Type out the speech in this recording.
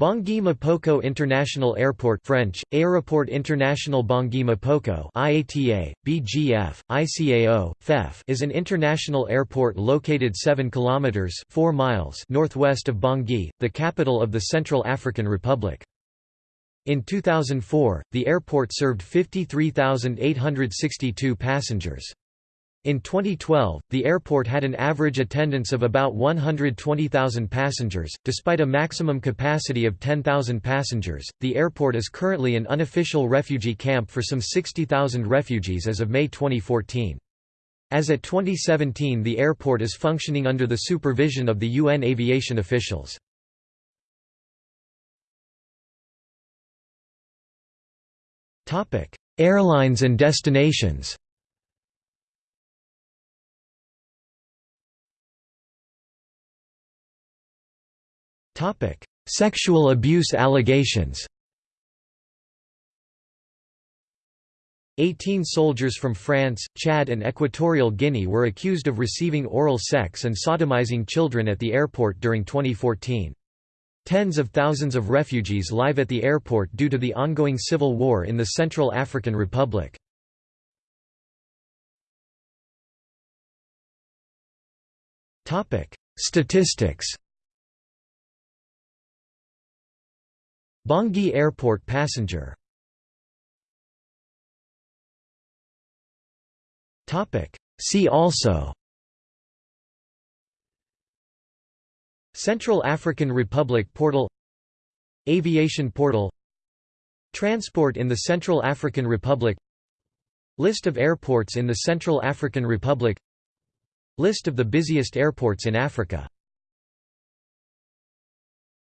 Bangui M'Poko International Airport French, Aéroport International Bangui M'Poko IATA, BGF, ICAO, FEF is an international airport located 7 kilometers 4 miles northwest of Bangui, the capital of the Central African Republic. In 2004, the airport served 53,862 passengers. In 2012, the airport had an average attendance of about 120,000 passengers. Despite a maximum capacity of 10,000 passengers, the airport is currently an unofficial refugee camp for some 60,000 refugees as of May 2014. As at 2017, the airport is functioning under the supervision of the UN aviation officials. Topic: Airlines and destinations Sexual abuse allegations Eighteen soldiers from France, Chad and Equatorial Guinea were accused of receiving oral sex and sodomizing children at the airport during 2014. Tens of thousands of refugees live at the airport due to the ongoing civil war in the Central African Republic. Statistics Bangui Airport passenger. See also. Central African Republic portal. Aviation portal. Transport in the Central African Republic. List of airports in the Central African Republic. List of the busiest airports in Africa